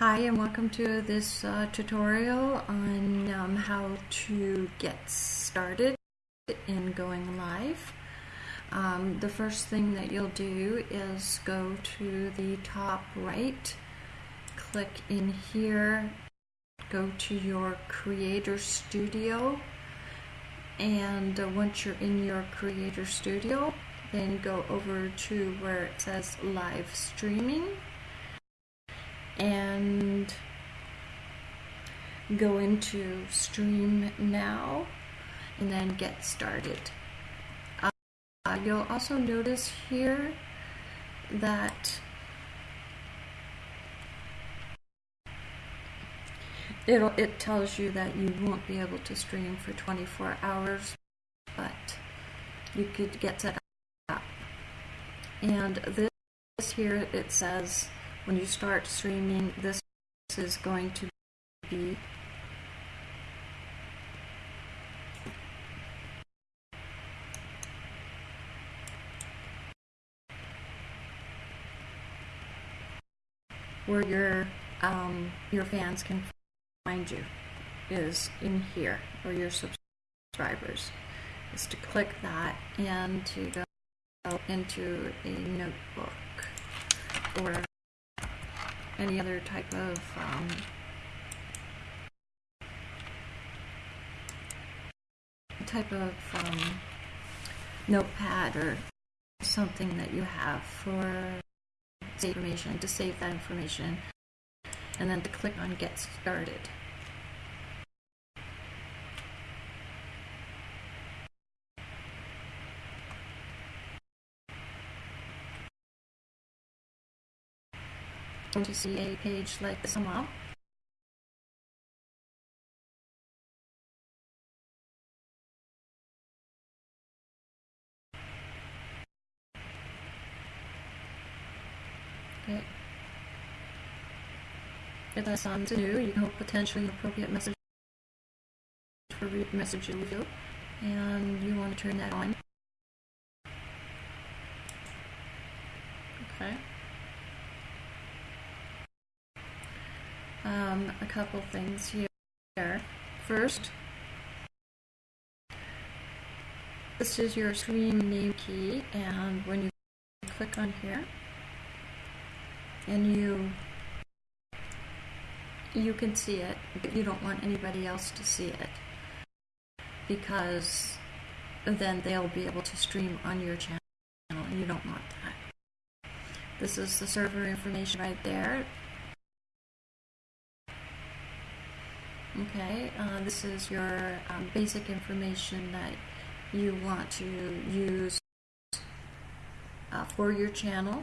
Hi and welcome to this uh, tutorial on um, how to get started in going live. Um, the first thing that you'll do is go to the top right, click in here, go to your Creator Studio, and uh, once you're in your Creator Studio, then go over to where it says Live Streaming and go into stream now and then get started. Uh, you'll also notice here that it'll, it tells you that you won't be able to stream for 24 hours, but you could get set up. And this here, it says when you start streaming, this is going to be where your um, your fans can find you is in here, or your subscribers, is to click that and to go into a notebook or any other type of um, type of um, notepad or something that you have for information to save that information and then to click on get started. Going to see a page like this come Okay. If that's on to do, you can hope potentially appropriate message for read message review, and you want to turn that on. Okay. Um, a couple things here. First, this is your stream name key, and when you click on here, and you you can see it, but you don't want anybody else to see it because then they'll be able to stream on your channel, and you don't want that. This is the server information right there. Okay, uh, this is your um, basic information that you want to use uh, for your channel.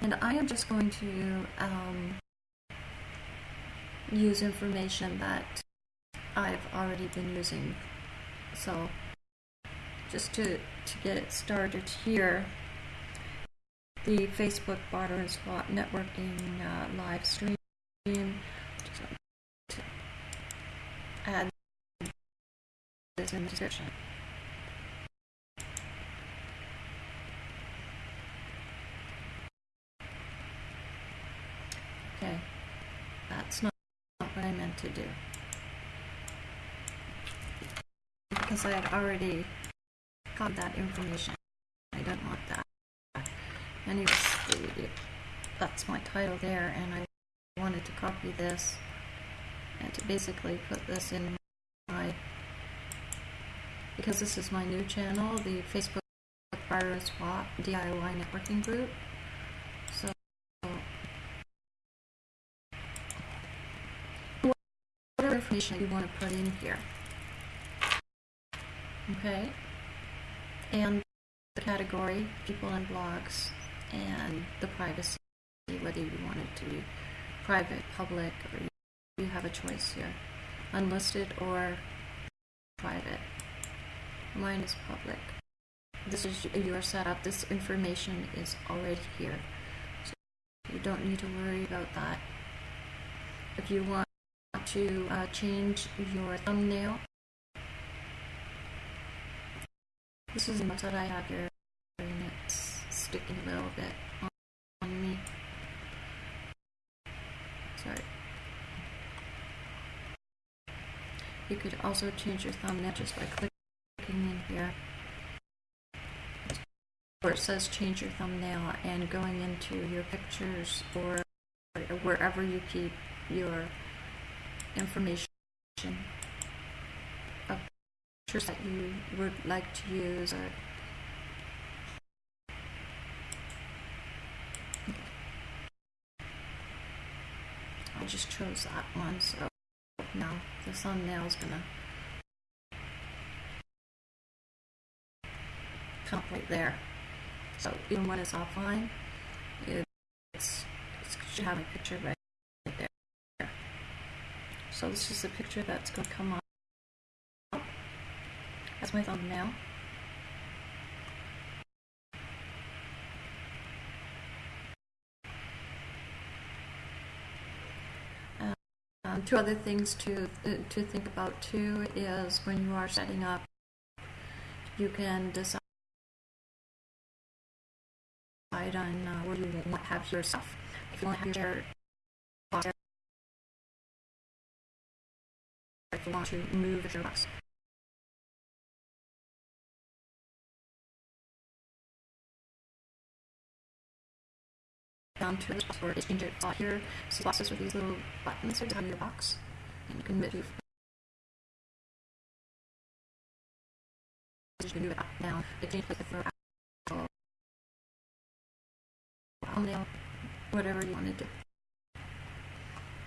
And I am just going to um, use information that I've already been using. So just to, to get it started here, the Facebook Barter and Swap networking uh, live stream. To add this in the description. Okay, that's not, not what I meant to do. Because I had already that information. I don't want that. Anyways, that's my title there, and I wanted to copy this and to basically put this in my, because this is my new channel, the Facebook and Swap DIY networking group. So, whatever information you want to put in here. Okay and the category, people and blogs, and the privacy, whether you want it to be private, public, or you have a choice here, unlisted or private. Mine is public. This is your setup. This information is already here. So you don't need to worry about that. If you want to uh, change your thumbnail This is notes that I have here, and it's sticking a little bit on, me. Sorry. You could also change your thumbnail just by clicking in here where it says change your thumbnail and going into your pictures or wherever you keep your information that you would like to use or I just chose that one so now the thumbnail is gonna come right there. So even when it's offline it's, it should have a picture right there. So this is the picture that's going to come up as my thumbnail Um, two other things to uh, to think about too is when you are setting up, you can decide on uh, where you want to have your stuff. If you want to have your if you want to move your box. Down to the or change it spot here. So boxes with these little buttons are on your box, and you can move. You can move it up, down. It changes like for thumbnail, whatever you want to do.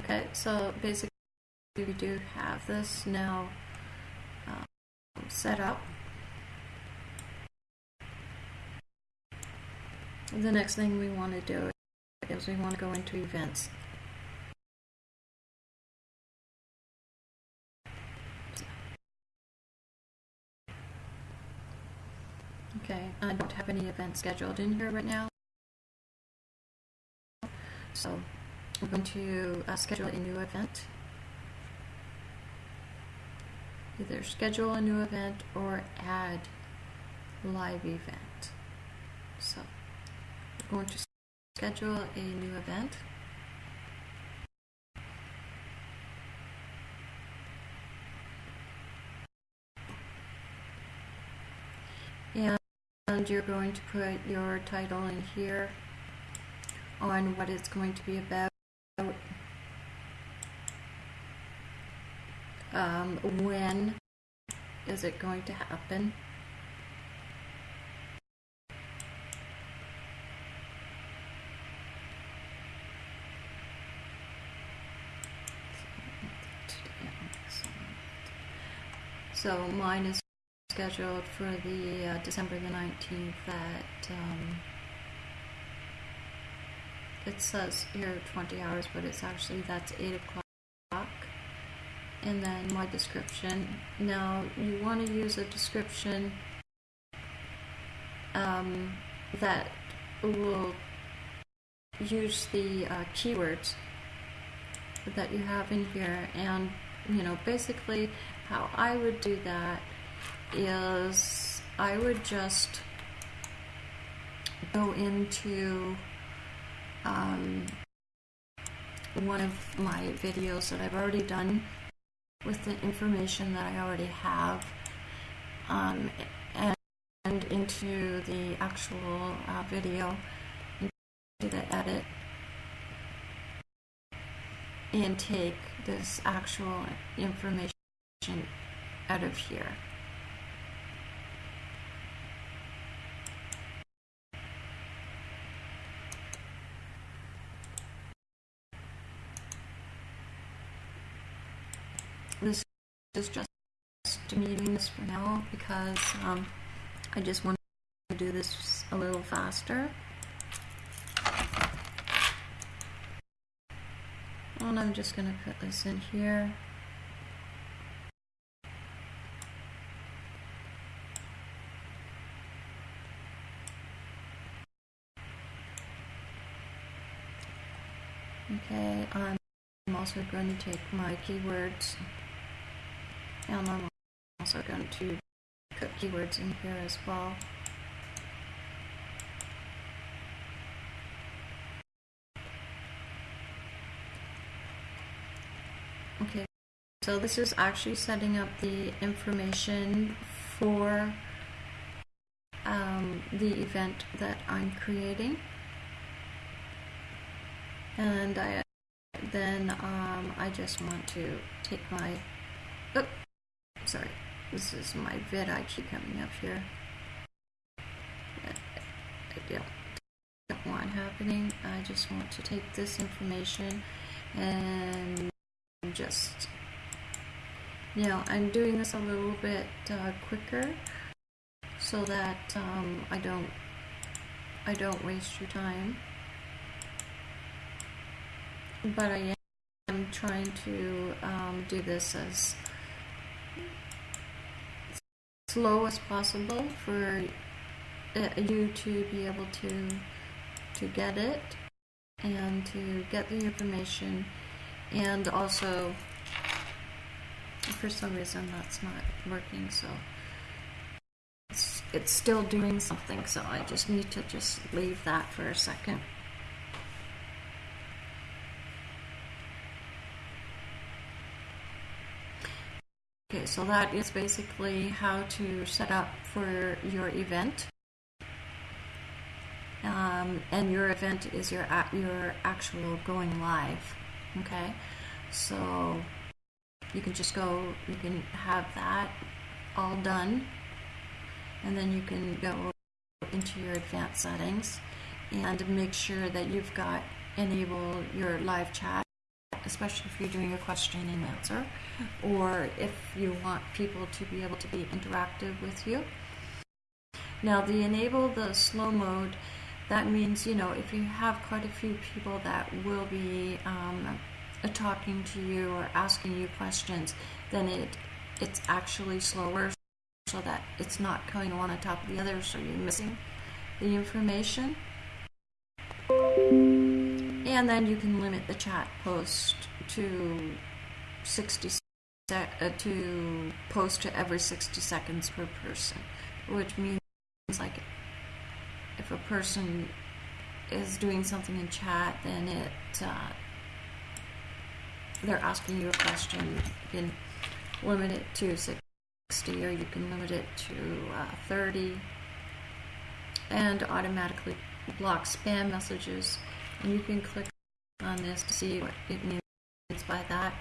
Okay, so basically we do have this now um, set up. The next thing we want to do is we want to go into events. Okay, I don't have any events scheduled in here right now. So I'm going to uh, schedule a new event. Either schedule a new event or add live event. So we're going to schedule a new event. And you're going to put your title in here on what it's going to be about. Um, when is it going to happen? So mine is scheduled for the uh, December the 19th at um, it says here 20 hours but it's actually that's 8 o'clock. And then my description. Now you want to use a description um, that will use the uh, keywords that you have in here. And you know basically how I would do that is I would just go into um, one of my videos that I've already done with the information that I already have um, and, into the actual uh, video into the edit and take this actual information out of here. This is just me doing this for now because um, I just want to do this a little faster. And I'm just going to put this in here. Okay, I'm also going to take my keywords and I'm also going to put keywords in here as well. Okay, so this is actually setting up the information for um, the event that I'm creating. And I then um, I just want to take my, oh, sorry, this is my vidIQ coming up here. I don't, don't want happening. I just want to take this information and just, know, I'm doing this a little bit uh, quicker so that um, I don't I don't waste your time. But I am trying to um, do this as slow as possible for uh, you to be able to to get it and to get the information. And also for some reason that's not working so it's, it's still doing something so I just need to just leave that for a second Okay, so that is basically how to set up for your event. Um, and your event is your your actual going live. Okay, so you can just go, you can have that all done, and then you can go into your advanced settings and make sure that you've got enable your live chat especially if you're doing a question and answer, or if you want people to be able to be interactive with you. Now, the enable the slow mode, that means, you know, if you have quite a few people that will be um, talking to you or asking you questions, then it it's actually slower so that it's not going one on top of the other, so you're missing the information and then you can limit the chat post to 60 uh, to post to every 60 seconds per person which means like if a person is doing something in chat then it uh, they're asking you a question you can limit it to 60 or you can limit it to uh, 30 and automatically block spam messages you can click on this to see what it means by that.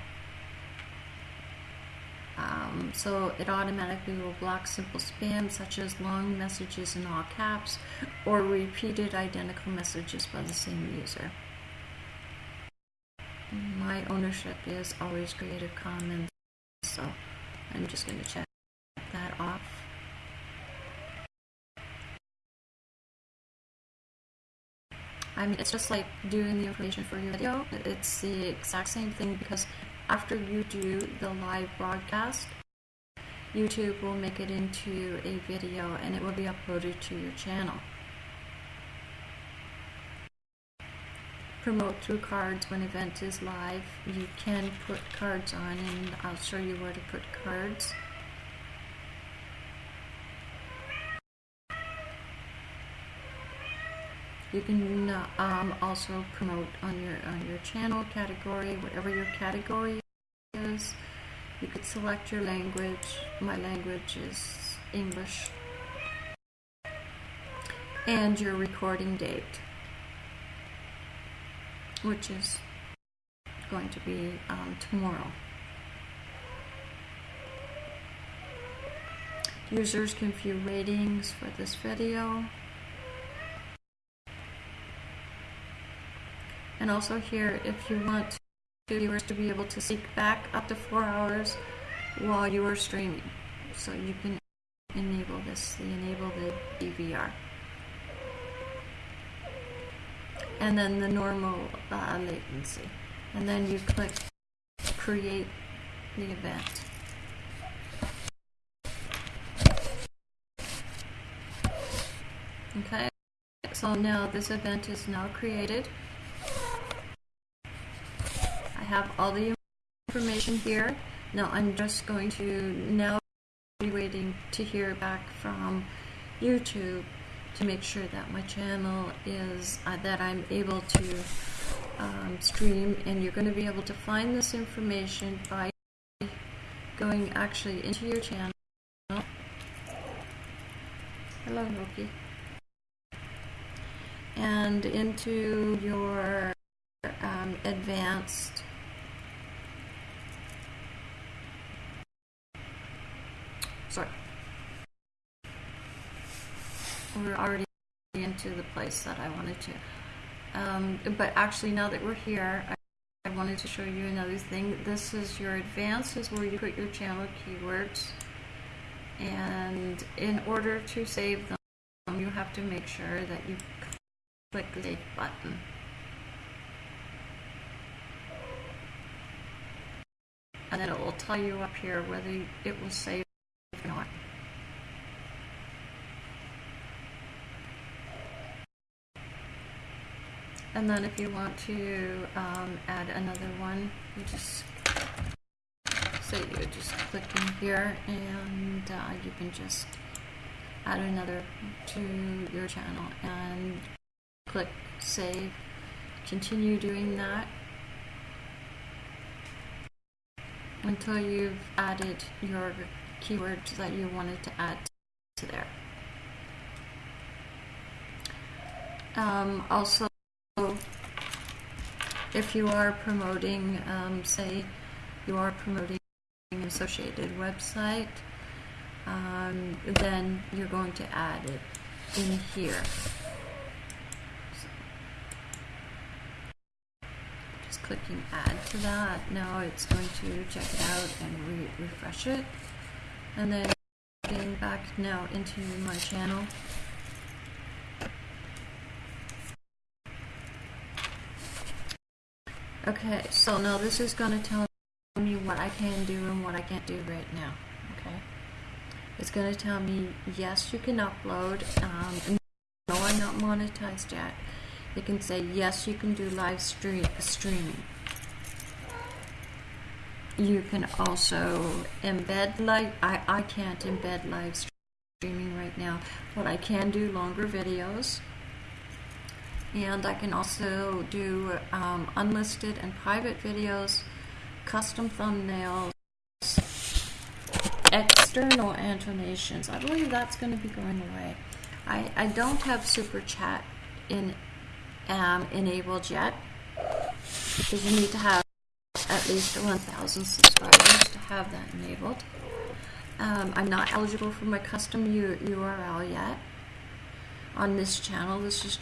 Um, so it automatically will block simple spam such as long messages in all caps or repeated identical messages by the same user. My ownership is always Creative Commons, so I'm just going to check that off. I mean, it's just like doing the information for your video. It's the exact same thing because after you do the live broadcast, YouTube will make it into a video and it will be uploaded to your channel. Promote through cards when event is live. You can put cards on and I'll show you where to put cards. You can um, also promote on your on your channel category, whatever your category is. You could select your language. My language is English. And your recording date, which is going to be um, tomorrow. Users can view ratings for this video. And also here, if you want viewers to be able to seek back up to four hours while you are streaming. So you can enable this, enable the DVR. And then the normal uh, latency. And then you click create the event. Okay, so now this event is now created have all the information here. Now I'm just going to now be waiting to hear back from YouTube to make sure that my channel is uh, that I'm able to um, stream and you're going to be able to find this information by going actually into your channel hello Loki and into your um, advanced sorry. We're already into the place that I wanted to. Um, but actually now that we're here I, I wanted to show you another thing. This is your advanced is where you put your channel keywords. And in order to save them you have to make sure that you click the save button. And then it will tell you up here whether it was save or not. And then if you want to um, add another one, you just say you just click in here and uh, you can just add another to your channel and click save. Continue doing that until you've added your keywords that you wanted to add to there. Um, also, if you are promoting, um, say, you are promoting an associated website, um, then you're going to add it in here. Just clicking add to that. Now it's going to check it out and re refresh it. And then getting back now into my channel. Okay, so now this is going to tell me what I can do and what I can't do right now. Okay, it's going to tell me yes, you can upload. Um, no, I'm not monetized yet. It can say yes, you can do live stream streaming. You can also embed live. I I can't embed live streaming right now, but I can do longer videos and I can also do um, unlisted and private videos, custom thumbnails, external annotations. I believe that's going to be going away. I, I don't have super chat in um, enabled yet because you need to have at least 1,000 subscribers to have that enabled. Um, I'm not eligible for my custom U URL yet on this channel. This is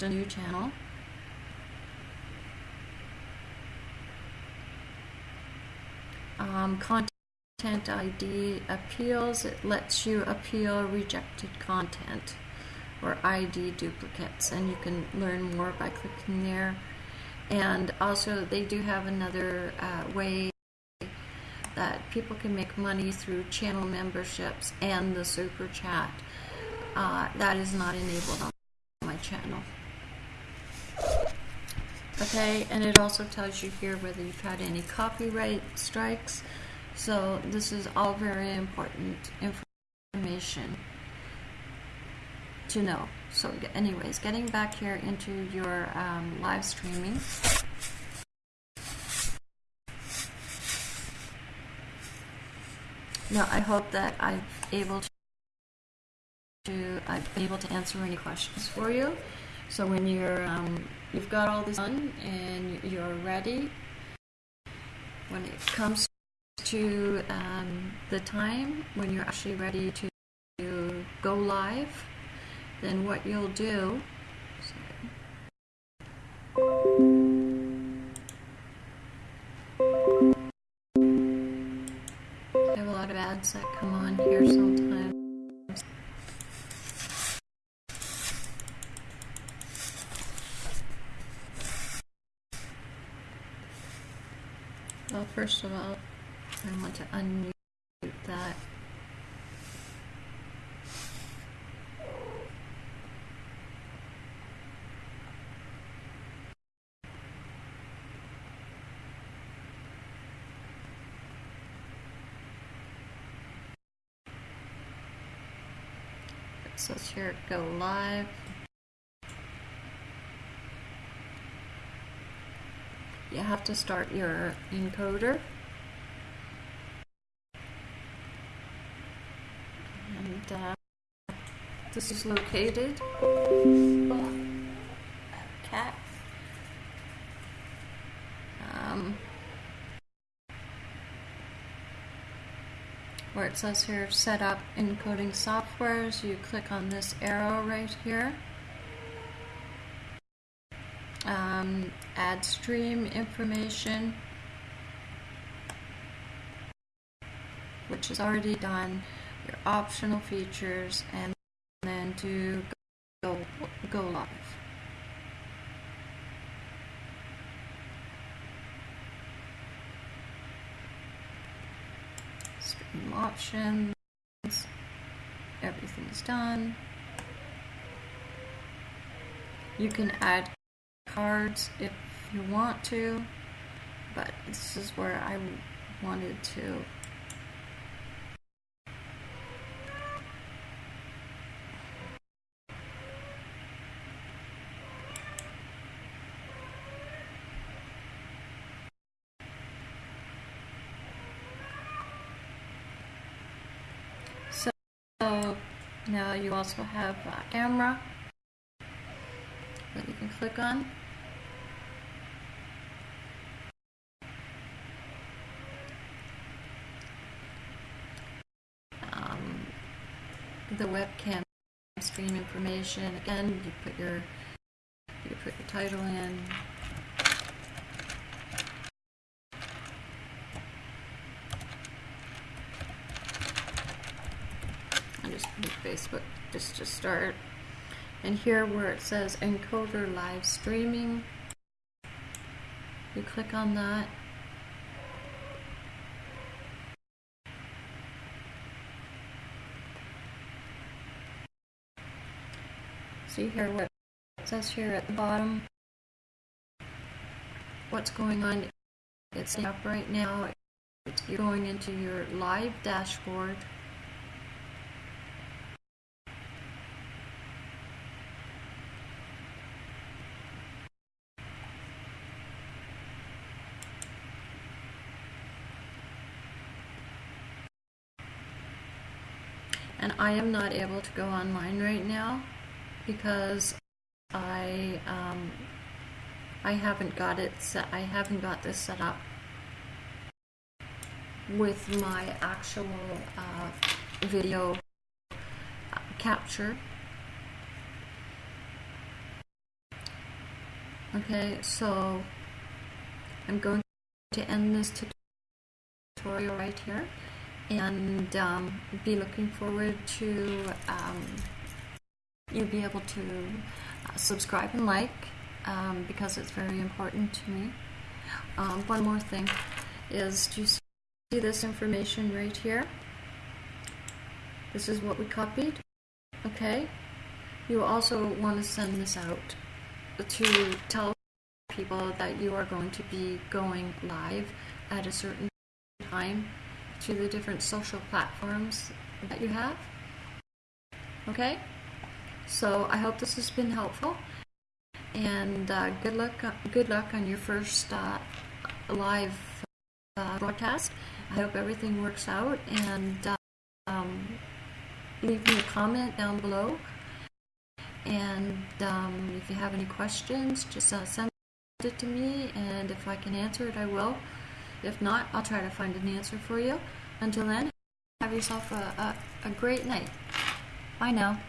a new channel. Um, content ID appeals, it lets you appeal rejected content or ID duplicates and you can learn more by clicking there. And also they do have another uh, way that people can make money through channel memberships and the super chat. Uh, that is not enabled on my channel. Okay, and it also tells you here whether you've had any copyright strikes. So this is all very important information to know. So anyways, getting back here into your um, live streaming. Now I hope that I'm able to I've been able to answer any questions for you. So when you're um, you've got all this done and you're ready, when it comes to um, the time when you're actually ready to, to go live, then what you'll do. I have a lot of ads that come on here sometimes. first of all, I want to unmute that. So let's hear it go live. You have to start your encoder. And uh, this is located. Cat. Um, where it says here set up encoding softwares, you click on this arrow right here. Um, add stream information, which is already done, your optional features, and then to go, go live. Stream options, everything's done. You can add cards if you want to, but this is where I wanted to. So now you also have uh, a camera that you can click on. The webcam stream information. Again you put your you put your title in. I just put Facebook just to start. And here where it says encoder live streaming you click on that see here what says here at the bottom. What's going on? It's up right now. You're going into your live dashboard. And I am not able to go online right now because I um, I haven't got it set. I haven't got this set up with my actual uh, video capture. Okay, so I'm going to end this tutorial right here and um, be looking forward to um, you be able to uh, subscribe and like um, because it's very important to me. Um, one more thing is do you see this information right here? This is what we copied. Okay. You also want to send this out to tell people that you are going to be going live at a certain time to the different social platforms that you have. Okay? So I hope this has been helpful, and uh, good luck. Good luck on your first uh, live uh, broadcast. I hope everything works out, and um, leave me a comment down below. And um, if you have any questions, just uh, send it to me, and if I can answer it, I will. If not, I'll try to find an answer for you. Until then, have yourself a, a, a great night. Bye now.